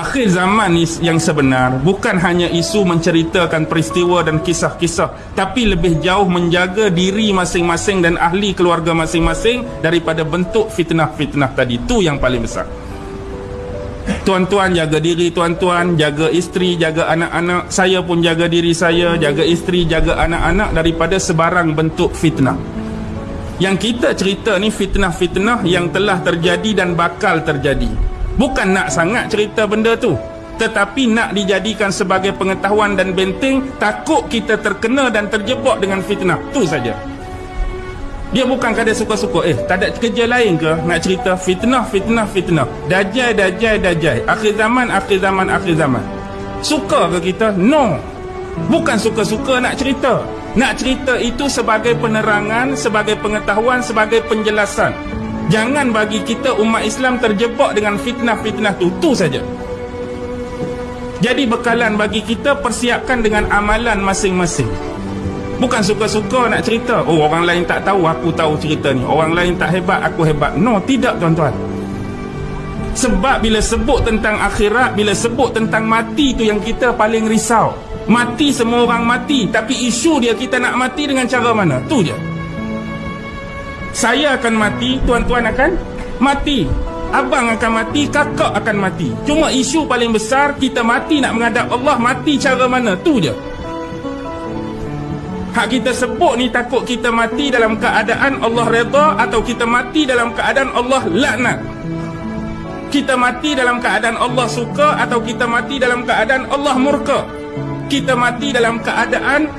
akhir zaman yang sebenar. Bukan hanya isu menceritakan peristiwa dan kisah-kisah tapi lebih jauh menjaga diri masing-masing dan ahli keluarga masing-masing daripada bentuk fitnah-fitnah tadi. Itu yang paling besar. Tuan-tuan jaga diri tuan-tuan. Jaga isteri jaga anak-anak. Saya pun jaga diri saya. Jaga isteri jaga anak-anak daripada sebarang bentuk fitnah. Yang kita cerita ni fitnah-fitnah yang telah terjadi dan bakal terjadi Bukan nak sangat cerita benda tu. Tetapi nak dijadikan sebagai pengetahuan dan benteng Takut kita terkena dan terjebak dengan fitnah. Tu saja. Dia bukan kadang suka-suka. Eh tak ada kerja lain ke Nak cerita fitnah, fitnah, fitnah? Dajai, dajai, dajai. Akhir zaman, akhir zaman, akhir zaman. Suka ke kita? No. Bukan suka-suka nak cerita. Nak cerita itu sebagai penerangan Sebagai pengetahuan Sebagai penjelasan Jangan bagi kita umat Islam terjebak dengan fitnah-fitnah tu. Tu saja. Jadi bekalan bagi kita persiapkan dengan amalan masing-masing. Bukan suka-suka nak cerita. Oh orang lain tak tahu, aku tahu cerita ni. Orang lain tak hebat, aku hebat. No, tidak tuan-tuan. Sebab bila sebut tentang akhirat, bila sebut tentang mati tu yang kita paling risau. Mati semua orang mati. Tapi isu dia kita nak mati dengan cara mana? Tu je saya akan mati, tuan-tuan akan mati. Abang akan mati, kakak akan mati. Cuma isu paling besar, kita mati nak menghadap Allah, mati cara mana? Tu je. Hak kita sebut ni takut kita mati dalam keadaan Allah reda atau kita mati dalam keadaan Allah laknat. Kita mati dalam keadaan Allah suka atau kita mati dalam keadaan Allah murka. Kita mati dalam keadaan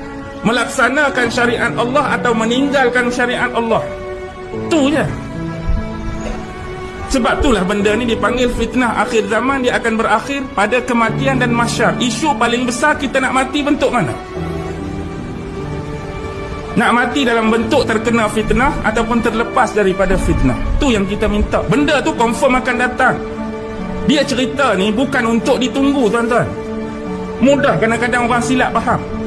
melaksanakan syariat Allah atau meninggalkan syariat Allah. Tu je. Sebab itulah benda ni dipanggil fitnah. Akhir zaman Dia akan berakhir pada kematian dan masyar. Isu paling besar kita nak mati bentuk mana? Nak mati dalam bentuk terkena fitnah Ataupun terlepas daripada fitnah. Tu yang kita minta. Benda tu confirm akan datang. Dia cerita ni bukan untuk ditunggu tuan-tuan. Mudah kadang-kadang orang silap faham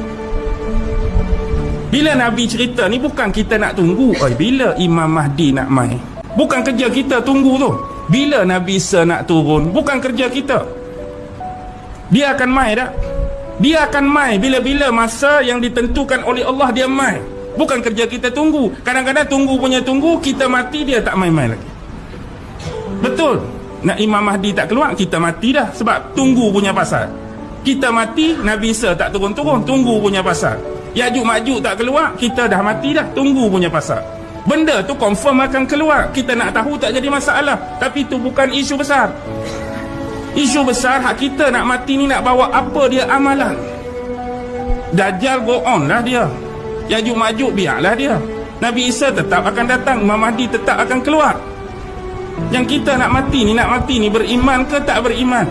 bila Nabi cerita ni bukan kita nak tunggu. Oi, Bila Imam Mahdi nak mai Bukan kerja kita tunggu tu. Bila Nabi Isa nak turun? Bukan kerja kita. Dia akan mai tak? Dia akan mai bila-bila masa yang ditentukan oleh Allah dia mai Bukan kerja kita tunggu. Kadang-kadang tunggu punya tunggu Kita mati dia tak mai-mai lagi. Betul. Nak Imam Mahdi tak keluar Kita mati dah. Sebab tunggu punya pasal. Kita mati Nabi Isa tak turun-turun Tunggu punya pasal Yajuk majuk tak keluar Kita dah mati dah. Tunggu punya pasal. Benda tu confirm akan keluar. Kita nak tahu tak jadi masalah. Tapi tu bukan isu besar. Isu besar hak kita nak mati ni nak bawa apa dia amalan. Dajjal go on lah dia. Yajuk majuk biarlah dia. Nabi Isa tetap akan datang. Imam Mahdi tetap akan keluar. Yang kita nak mati ni Nak mati ni beriman ke tak beriman?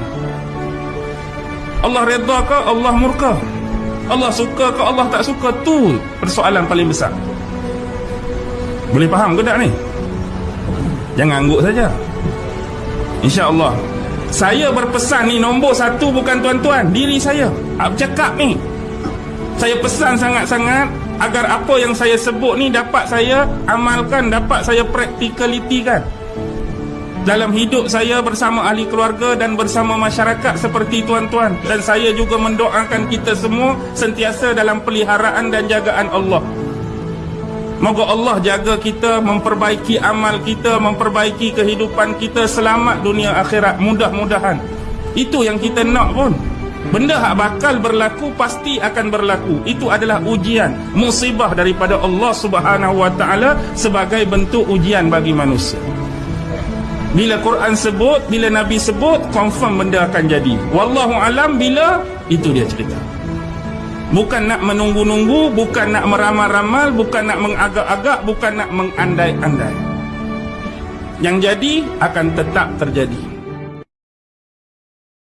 Allah redha ke Allah murka Allah suka ke Allah tak suka? Tu persoalan paling besar. Boleh faham ke tak ni? Jangan angguk saja. insyaAllah. Saya berpesan ni nombor satu bukan tuan-tuan diri saya. Cakap ni? Saya pesan sangat-sangat agar apa yang saya sebut ni dapat saya amalkan dapat saya praktikaliti kan dalam hidup saya bersama ahli keluarga dan bersama masyarakat seperti tuan-tuan dan saya juga mendoakan kita semua sentiasa dalam peliharaan dan jagaan Allah Moga Allah jaga kita, memperbaiki amal kita, memperbaiki kehidupan kita selamat dunia akhirat mudah-mudahan. Itu yang kita nak pun. Benda yang bakal berlaku pasti akan berlaku. Itu adalah ujian, musibah daripada Allah Subhanahu Wa Taala sebagai bentuk ujian bagi manusia. Bila Quran sebut, bila Nabi sebut, confirm benda akan jadi. Wallahu alam bila itu dia cerita. Bukan nak menunggu-nunggu, bukan nak meramal-ramal, bukan nak mengagak-agak, bukan nak mengandai-andai. Yang jadi akan tetap terjadi.